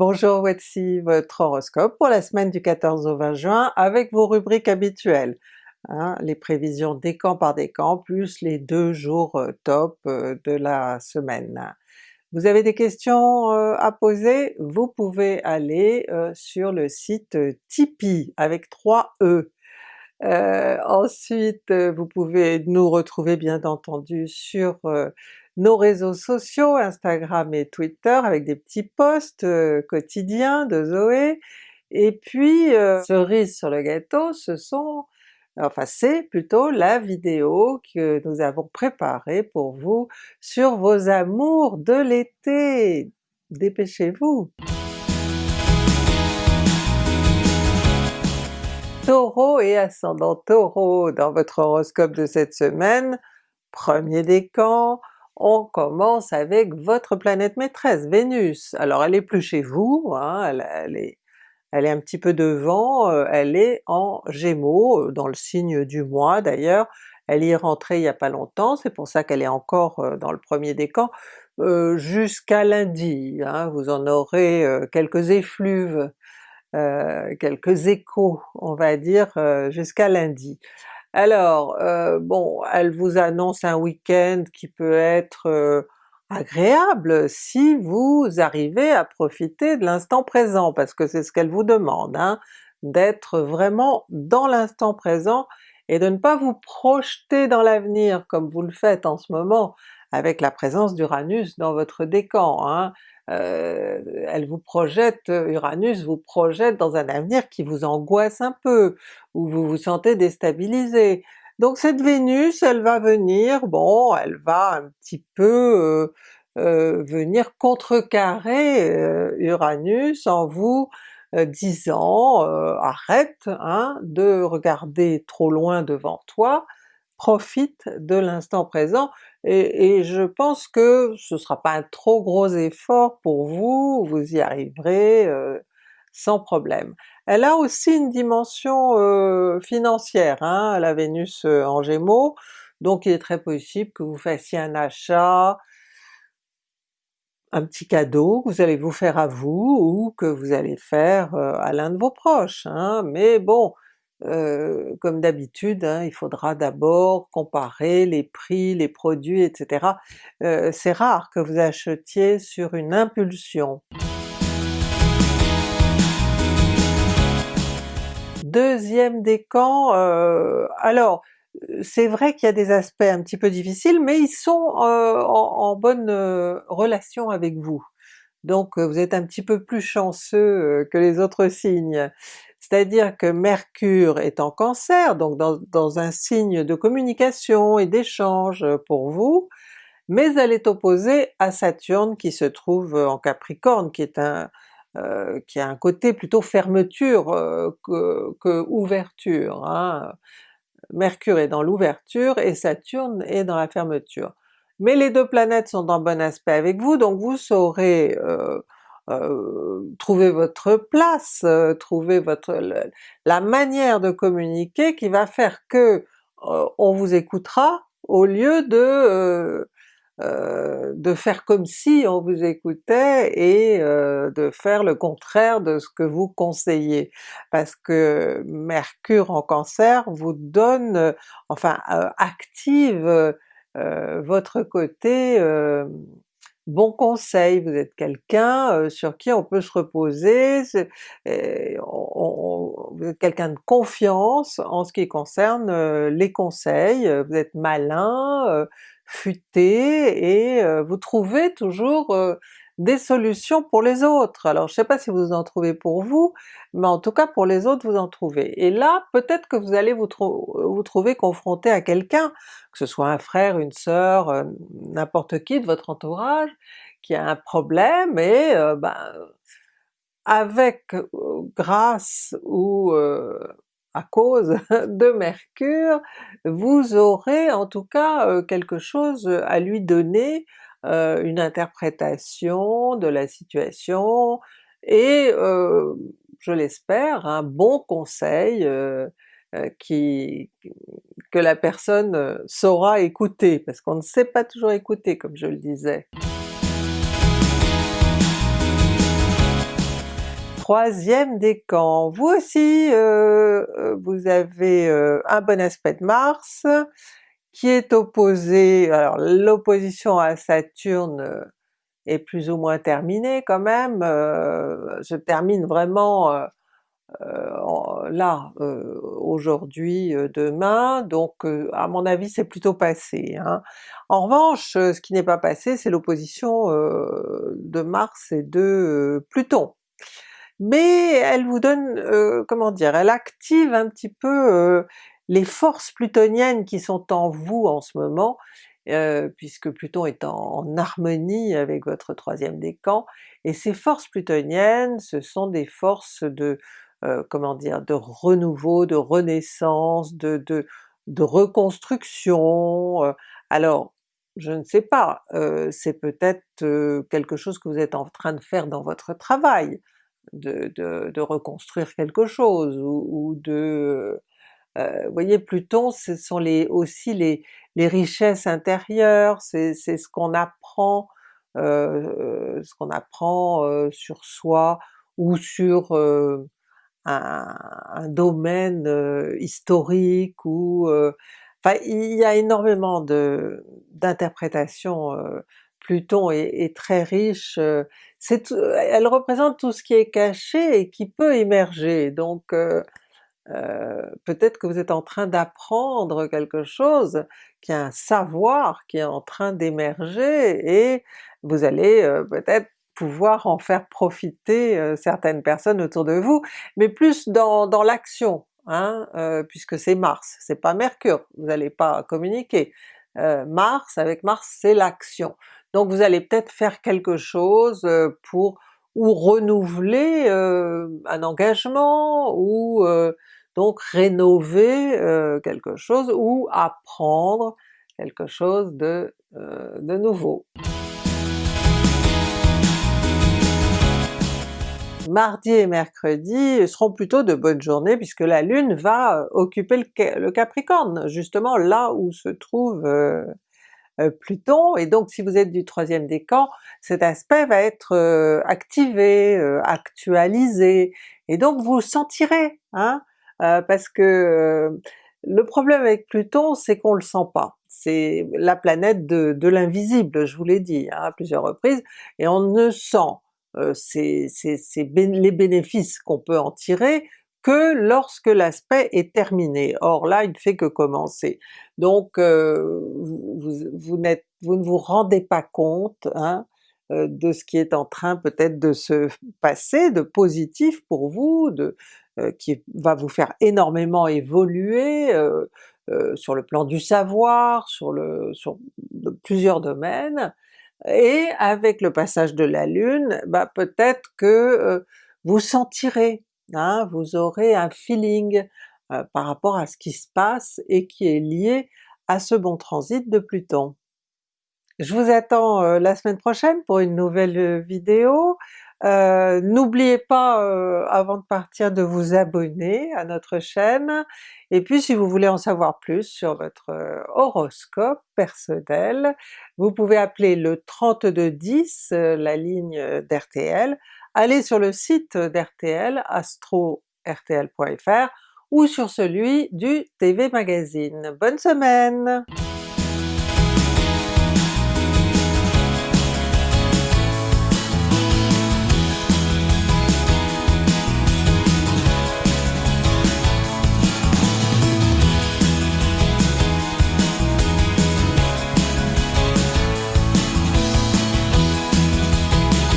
Bonjour, voici votre horoscope pour la semaine du 14 au 20 juin avec vos rubriques habituelles. Hein, les prévisions décan par décan plus les deux jours euh, top euh, de la semaine. Vous avez des questions euh, à poser? Vous pouvez aller sur le site Tipeee avec 3 E. ensuite vous pouvez nous retrouver bien entendu sur nos réseaux sociaux, Instagram et Twitter avec des petits posts euh, quotidiens de Zoé, et puis euh, cerise sur le gâteau, ce sont enfin c'est plutôt la vidéo que nous avons préparée pour vous sur vos amours de l'été! Dépêchez-vous! Taureau et ascendant Taureau dans votre horoscope de cette semaine, premier décan, on commence avec votre planète maîtresse, Vénus. Alors elle est plus chez vous, hein, elle, est, un petit peu devant, euh, elle est en Gémeaux, euh, dans le signe du mois d'ailleurs, elle y est rentrée il n'y a pas longtemps, c'est pour ça qu'elle est encore euh, dans le premier décan, jusqu'à lundi, hein, vous en aurez quelques effluves, quelques échos on va dire jusqu'à lundi. Alors euh, bon, elle vous annonce un week-end qui peut être euh, agréable si vous arrivez à profiter de l'instant présent, parce que c'est ce qu'elle vous demande, hein, d'être vraiment dans l'instant présent et de ne pas vous projeter dans l'avenir comme vous le faites en ce moment avec la présence d'Uranus dans votre décan. Hein. Euh, elle vous projette, Uranus vous projette dans un avenir qui vous angoisse un peu, où vous vous sentez déstabilisé. Donc cette Vénus, elle va venir, bon, elle va un petit peu euh, euh, venir contrecarrer Uranus en vous disant arrête hein, de regarder trop loin devant toi, profite de l'instant présent, et, je pense que ce sera pas un trop gros effort pour vous, vous y arriverez euh, sans problème. Elle a aussi une dimension euh, financière, hein, la Vénus euh, en Gémeaux, donc il est très possible que vous fassiez un achat, un petit cadeau que vous allez vous faire à vous, ou que vous allez faire à l'un de vos proches, hein. mais bon, comme d'habitude, hein, il faudra d'abord comparer les prix, les produits, etc. C'est rare que vous achetiez sur une impulsion. Deuxième décan, euh, alors c'est vrai qu'il y a des aspects un petit peu difficiles, mais ils sont en, bonne relation avec vous. Donc vous êtes un petit peu plus chanceux que les autres signes c'est-à-dire que Mercure est en Cancer, donc dans, un signe de communication et d'échange pour vous, mais elle est opposée à Saturne qui se trouve en Capricorne, qui est un euh, qui a un côté plutôt fermeture euh, que, ouverture. Hein. Mercure est dans l'ouverture et Saturne est dans la fermeture. Mais les deux planètes sont en bon aspect avec vous, donc vous saurez euh, euh, trouver votre place, euh, trouver votre la manière de communiquer qui va faire que euh, on vous écoutera au lieu de de faire comme si on vous écoutait et de faire le contraire de ce que vous conseillez. Parce que Mercure en Cancer vous donne, enfin active votre côté bon conseil, vous êtes quelqu'un sur qui on peut se reposer, vous êtes quelqu'un de confiance en ce qui concerne les conseils, vous êtes malin, futé, et vous trouvez toujours des solutions pour les autres. Alors je sais pas si vous en trouvez pour vous, mais en tout cas pour les autres vous en trouvez. Et là peut-être que vous allez vous, vous trouver confronté à quelqu'un, que ce soit un frère, une sœur, euh, n'importe qui de votre entourage, qui a un problème et euh, ben, avec euh, grâce ou à cause de Mercure, vous aurez en tout cas quelque chose à lui donner euh, une interprétation de la situation et euh, je l'espère un bon conseil euh, qui, que la personne saura écouter, parce qu'on ne sait pas toujours écouter comme je le disais. troisième décan. Vous aussi, vous avez un bon aspect de Mars qui est opposé, alors l'opposition à Saturne est plus ou moins terminée quand même, se termine vraiment là, aujourd'hui, demain, donc à mon avis c'est plutôt passé. Hein. En revanche, ce qui n'est pas passé c'est l'opposition de Mars et de Pluton mais elle vous donne, euh, comment dire, elle active un petit peu euh, les forces plutoniennes qui sont en vous en ce moment, euh, puisque Pluton est en, harmonie avec votre troisième décan, et ces forces plutoniennes ce sont des forces de, comment dire, de renouveau, de renaissance, de, de, de reconstruction, alors je ne sais pas, c'est peut-être quelque chose que vous êtes en train de faire dans votre travail, de, reconstruire quelque chose, ou, de... Euh, vous voyez Pluton ce sont les, aussi les, les richesses intérieures, c'est ce qu'on apprend, euh, ce qu'on apprend euh, sur soi ou sur un, un, domaine historique ou... enfin il y a énormément d'interprétations Pluton est, très riche, euh, elle représente tout ce qui est caché et qui peut émerger, donc euh, euh, peut-être que vous êtes en train d'apprendre quelque chose, qu'il y a un savoir qui est en train d'émerger et vous allez peut-être pouvoir en faire profiter certaines personnes autour de vous, mais plus dans, dans l'action, hein, puisque c'est Mars, c'est pas Mercure, vous n'allez pas communiquer. Mars, avec Mars c'est l'action. Donc vous allez peut-être faire quelque chose euh, pour ou renouveler euh, un engagement, ou euh, donc rénover quelque chose, ou apprendre quelque chose de, de nouveau. Mardi et mercredi seront plutôt de bonnes journées puisque la Lune va occuper le, Capricorne, justement là où se trouve euh, Pluton, et donc si vous êtes du troisième décan, cet aspect va être euh, activé, euh, actualisé, et donc vous sentirez, hein, parce que le problème avec Pluton c'est qu'on le sent pas, c'est la planète de, l'invisible, je vous l'ai dit hein, à plusieurs reprises, et on ne sent les bénéfices qu'on peut en tirer que lorsque l'aspect est terminé. Or là il ne fait que commencer. Donc euh, vous, ne vous rendez pas compte hein, euh, de ce qui est en train peut-être de se passer de positif pour vous, euh, qui va vous faire énormément évoluer sur le plan du savoir, sur, plusieurs domaines, et avec le passage de la Lune, bah peut-être que vous sentirez Hein, vous aurez un feeling euh, par rapport à ce qui se passe et qui est lié à ce bon transit de Pluton. Je vous attends euh, la semaine prochaine pour une nouvelle euh, vidéo. N'oubliez pas avant de partir de vous abonner à notre chaîne, et puis si vous voulez en savoir plus sur votre horoscope personnel, vous pouvez appeler le 3210, la ligne d'RTL, allez sur le site d'RTL, astro-rtl.fr ou sur celui du TV Magazine. Bonne semaine!